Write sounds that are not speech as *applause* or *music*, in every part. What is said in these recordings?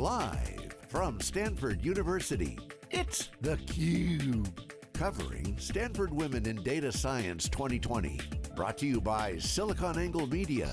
Live from Stanford University, it's theCUBE. Covering Stanford Women in Data Science 2020. Brought to you by SiliconANGLE Media.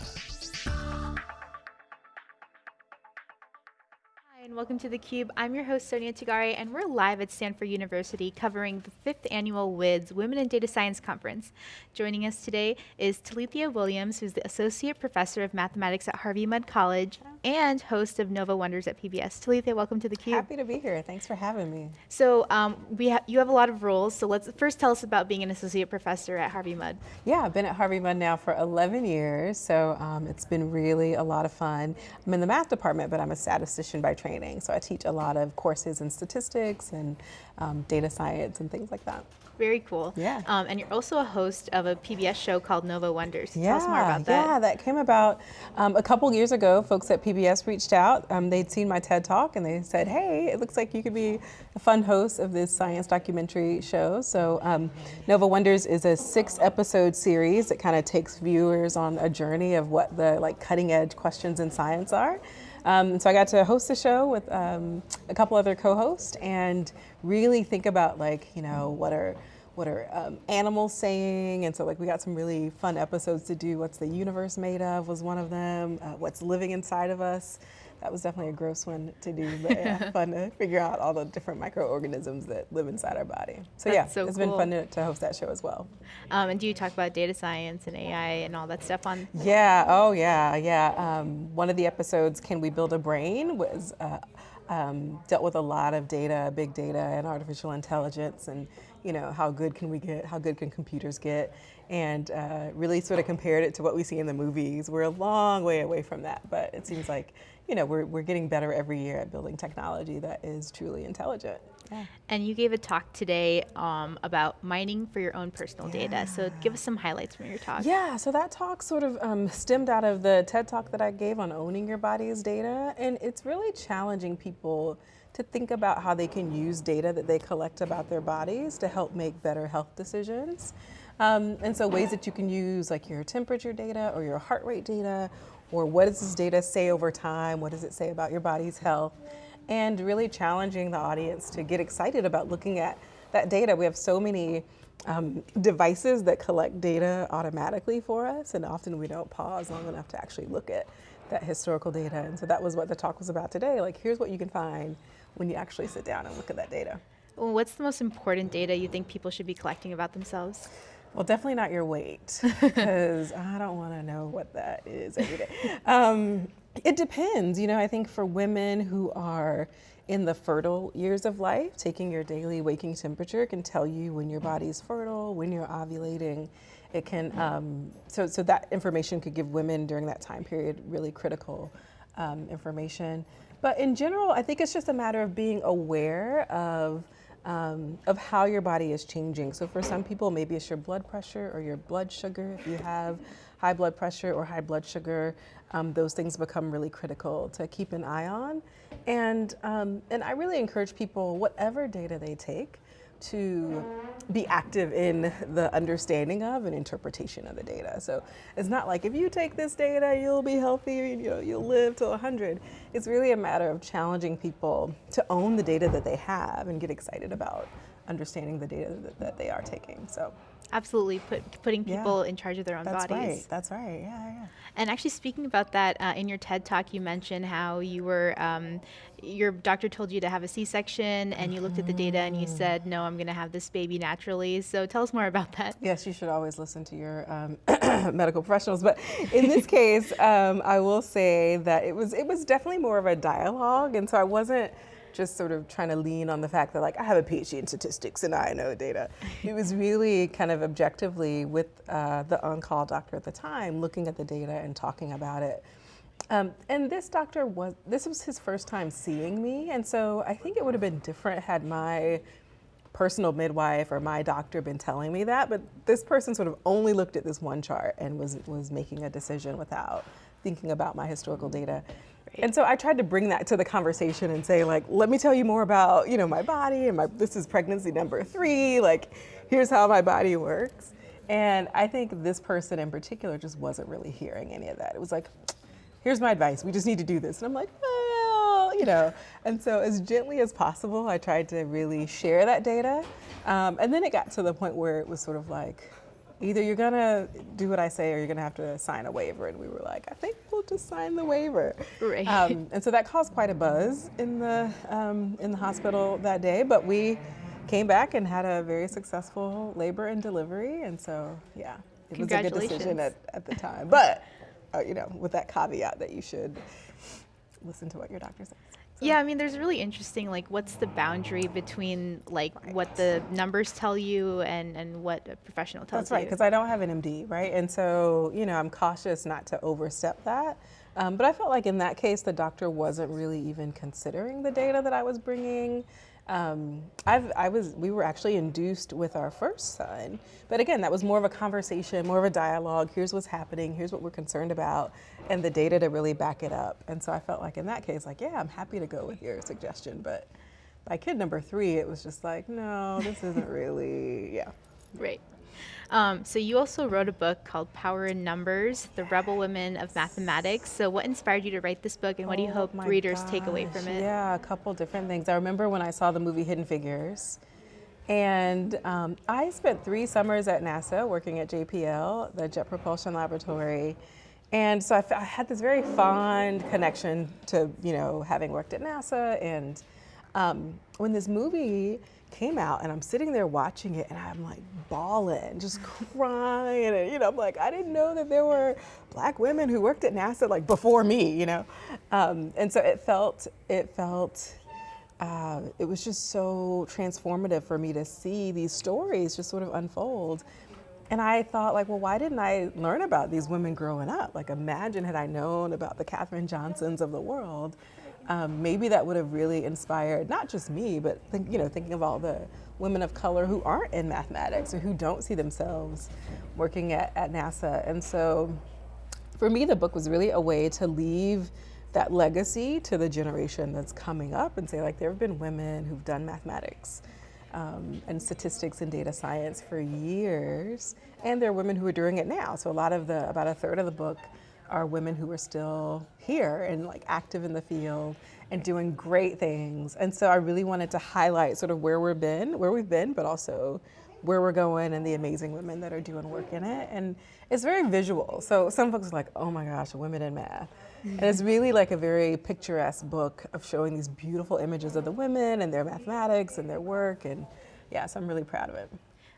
Welcome to theCUBE. I'm your host Sonia Tagare and we're live at Stanford University covering the fifth annual WIDS Women in Data Science Conference. Joining us today is Talithia Williams, who's the Associate Professor of Mathematics at Harvey Mudd College and host of Nova Wonders at PBS. Talithia, welcome to theCUBE. Happy to be here, thanks for having me. So um, we ha you have a lot of roles, so let's first tell us about being an Associate Professor at Harvey Mudd. Yeah, I've been at Harvey Mudd now for 11 years, so um, it's been really a lot of fun. I'm in the math department, but I'm a statistician by training training. So I teach a lot of courses in statistics and um, data science and things like that. Very cool. Yeah. Um, and you're also a host of a PBS show called Nova Wonders. Yeah, Tell us more about that. Yeah, that came about um, a couple years ago. Folks at PBS reached out. Um, they'd seen my TED Talk and they said, hey, it looks like you could be a fun host of this science documentary show. So um, Nova Wonders is a six episode series that kind of takes viewers on a journey of what the like cutting edge questions in science are. Um, so I got to host the show with um, a couple other co-hosts and really think about like, you know, what are what are um, animals saying? And so like we got some really fun episodes to do. What's the universe made of was one of them. Uh, what's living inside of us that was definitely a gross one to do, *laughs* but yeah, fun to figure out all the different microorganisms that live inside our body. So That's yeah, so it's cool. been fun to, to, host that show as well. Um, and do you talk about data science and AI and all that stuff on? Yeah, oh yeah, yeah. Um, one of the episodes, Can We Build a Brain, was uh, um, dealt with a lot of data, big data and artificial intelligence and you know, how good can we get, how good can computers get, and uh, really sort of compared it to what we see in the movies. We're a long way away from that, but it seems like, you know, we're, we're getting better every year at building technology that is truly intelligent. Yeah. And you gave a talk today um, about mining for your own personal yeah. data. So give us some highlights from your talk. Yeah, so that talk sort of um, stemmed out of the TED talk that I gave on owning your body's data. And it's really challenging people to think about how they can use data that they collect about their bodies to help make better health decisions. Um, and so ways that you can use like your temperature data or your heart rate data, or what does this data say over time? What does it say about your body's health? And really challenging the audience to get excited about looking at that data. We have so many um, devices that collect data automatically for us, and often we don't pause long enough to actually look at that historical data. And so that was what the talk was about today. Like, here's what you can find when you actually sit down and look at that data. Well, what's the most important data you think people should be collecting about themselves? Well, definitely not your weight, *laughs* because I don't want to know what that is every day. Um, it depends. You know, I think for women who are in the fertile years of life, taking your daily waking temperature can tell you when your body's fertile, when you're ovulating. It can, um, so, so that information could give women during that time period really critical um, information. But in general, I think it's just a matter of being aware of um, of how your body is changing. So for some people, maybe it's your blood pressure or your blood sugar. If you have high blood pressure or high blood sugar, um, those things become really critical to keep an eye on. And, um, and I really encourage people, whatever data they take, to be active in the understanding of and interpretation of the data. So it's not like if you take this data, you'll be healthy, you know, you'll live till 100. It's really a matter of challenging people to own the data that they have and get excited about understanding the data that, that they are taking. So Absolutely, put, putting people yeah. in charge of their own That's bodies. Right. That's right. Yeah, yeah. And actually, speaking about that, uh, in your TED talk, you mentioned how you were, um, your doctor told you to have a C-section, and you looked at the data and you mm. said, "No, I'm going to have this baby naturally." So tell us more about that. Yes, you should always listen to your um, *coughs* medical professionals, but in this *laughs* case, um, I will say that it was it was definitely more of a dialogue, and so I wasn't just sort of trying to lean on the fact that like I have a PhD in statistics and I know data. it was really kind of objectively with uh, the on-call doctor at the time looking at the data and talking about it. Um, and this doctor was, this was his first time seeing me. And so I think it would have been different had my personal midwife or my doctor been telling me that, but this person sort of only looked at this one chart and was, was making a decision without thinking about my historical data. And so I tried to bring that to the conversation and say like, let me tell you more about, you know, my body and my, this is pregnancy number three, like, here's how my body works. And I think this person in particular just wasn't really hearing any of that. It was like, here's my advice, we just need to do this. And I'm like, well, you know. And so as gently as possible, I tried to really share that data. Um, and then it got to the point where it was sort of like, either you're gonna do what I say or you're gonna have to sign a waiver. And we were like, I think we'll just sign the waiver. Right. Um, and so that caused quite a buzz in the, um, in the hospital that day, but we came back and had a very successful labor and delivery. And so, yeah, it was a good decision at, at the time. But, uh, you know, with that caveat that you should listen to what your doctor says. So. Yeah, I mean, there's really interesting, like, what's the boundary between, like, right. what the numbers tell you and, and what a professional tells you. That's right, because I don't have an MD, right? And so, you know, I'm cautious not to overstep that. Um, but I felt like in that case, the doctor wasn't really even considering the data that I was bringing. Um, I was, we were actually induced with our first son, but again, that was more of a conversation, more of a dialogue. Here's what's happening. Here's what we're concerned about, and the data to really back it up. And so I felt like in that case, like, yeah, I'm happy to go with your suggestion. But by kid number three, it was just like, no, this isn't really, yeah. Right. Um, so you also wrote a book called Power in Numbers: The Rebel Women of Mathematics. So what inspired you to write this book, and what do you oh hope readers gosh. take away from it? Yeah, a couple different things. I remember when I saw the movie Hidden Figures. And um, I spent three summers at NASA working at JPL, the Jet Propulsion Laboratory. And so I, had this very fond connection to, you know, having worked at NASA. And um, when this movie came out and I'm sitting there watching it and I'm like bawling, just *laughs* crying. And, you know, I'm like, I didn't know that there were black women who worked at NASA like before me, you know? Um, and so it felt, it felt, uh, it was just so transformative for me to see these stories just sort of unfold. And I thought, like, well, why didn't I learn about these women growing up? Like, imagine had I known about the Katherine Johnsons of the world um, maybe that would have really inspired not just me, but think, you know, thinking of all the women of color who aren't in mathematics or who don't see themselves working at, at NASA. And so for me, the book was really a way to leave that legacy to the generation that's coming up and say like there have been women who've done mathematics um, and statistics and data science for years and there are women who are doing it now so a lot of the about a third of the book are women who are still here and like active in the field and doing great things. And so I really wanted to highlight sort of where we've been, where we've been, but also where we're going and the amazing women that are doing work in it. And it's very visual. So some folks are like, oh my gosh, women in math. And it's really like a very picturesque book of showing these beautiful images of the women and their mathematics and their work. And yeah, so I'm really proud of it.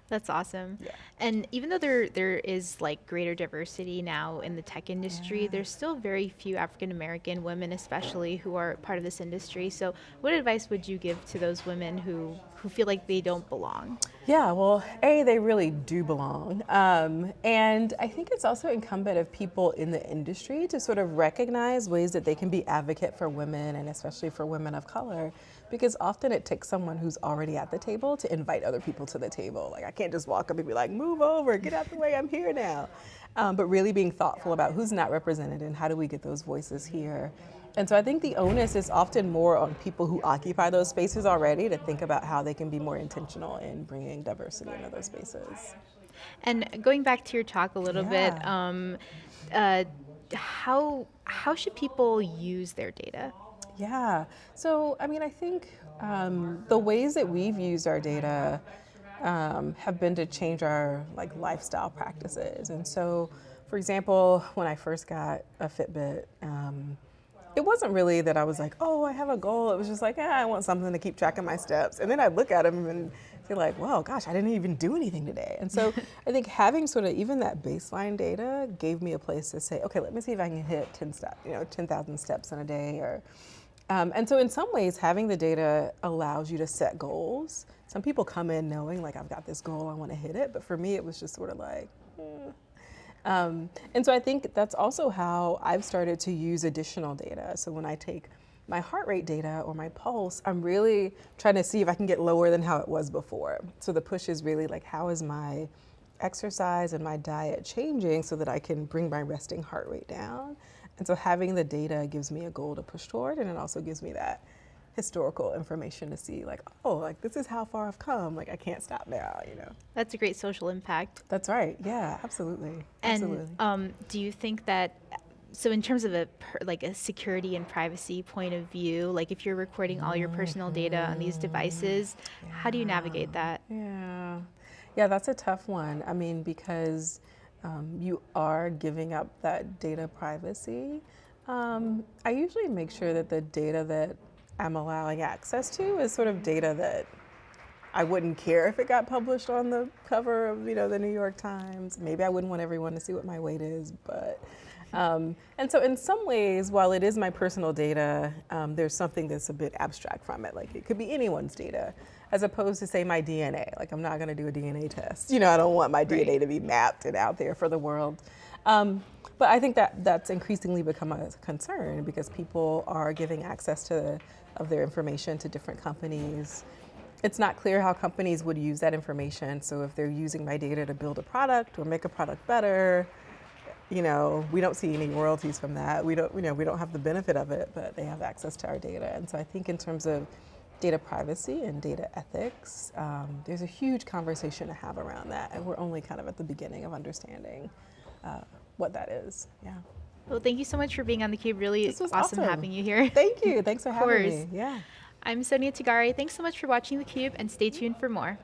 That's awesome. Yeah. And even though there there is like greater diversity now in the tech industry, yeah. there's still very few African American women especially who are part of this industry. So what advice would you give to those women who who feel like they don't belong? Yeah, well, A, they really do belong. Um, and I think it's also incumbent of people in the industry to sort of recognize ways that they can be advocate for women and especially for women of color because often it takes someone who's already at the table to invite other people to the table. Like I can't just walk up and be like, move over, get out the way, I'm here now. Um, but really being thoughtful about who's not represented and how do we get those voices here. And so I think the onus is often more on people who occupy those spaces already to think about how they can be more intentional in bringing diversity into those spaces. And going back to your talk a little yeah. bit, um, uh, how how should people use their data? Yeah. So, I mean, I think um, the ways that we've used our data um, have been to change our like lifestyle practices. And so, for example, when I first got a Fitbit, um, wasn't really that I was like, oh, I have a goal. It was just like, yeah, I want something to keep track of my steps. And then I'd look at them and be like, well, gosh, I didn't even do anything today. And so *laughs* I think having sort of even that baseline data gave me a place to say, okay, let me see if I can hit 10 steps, you know, 10,000 steps in a day or um, and so in some ways, having the data allows you to set goals. Some people come in knowing like, I've got this goal, I wanna hit it. But for me, it was just sort of like, eh. Um, and so I think that's also how I've started to use additional data. So when I take my heart rate data or my pulse, I'm really trying to see if I can get lower than how it was before. So the push is really like, how is my exercise and my diet changing so that I can bring my resting heart rate down? And so having the data gives me a goal to push toward, and it also gives me that historical information to see like, oh, like this is how far I've come. Like I can't stop now, you know. That's a great social impact. That's right. Yeah, absolutely. And absolutely. Um, do you think that so in terms of a per, like a security and privacy point of view, like if you're recording all your personal data on these devices, yeah. how do you navigate that? Yeah, yeah, that's a tough one. I mean, because um, you are giving up that data privacy. Um, I usually make sure that the data that I'm allowing access to is sort of data that I wouldn't care if it got published on the cover of you know the New York Times. Maybe I wouldn't want everyone to see what my weight is, but um, and so in some ways, while it is my personal data, um, there's something that's a bit abstract from it. Like it could be anyone's data, as opposed to say my DNA. Like I'm not going to do a DNA test. You know, I don't want my right. DNA to be mapped and out there for the world. Um, but I think that that's increasingly become a concern because people are giving access to of their information to different companies. It's not clear how companies would use that information. So if they're using my data to build a product or make a product better, you know, we don't see any royalties from that. We don't, you know, we don't have the benefit of it, but they have access to our data. And so I think in terms of data privacy and data ethics, um, there's a huge conversation to have around that. And we're only kind of at the beginning of understanding uh, what that is. Yeah. Well, thank you so much for being on theCUBE. Really awesome, awesome, having you here. *laughs* Thank you. Thanks for having me. Yeah. I'm Sonia Tagare. Thanks so much for watching theCUBE and stay tuned for more.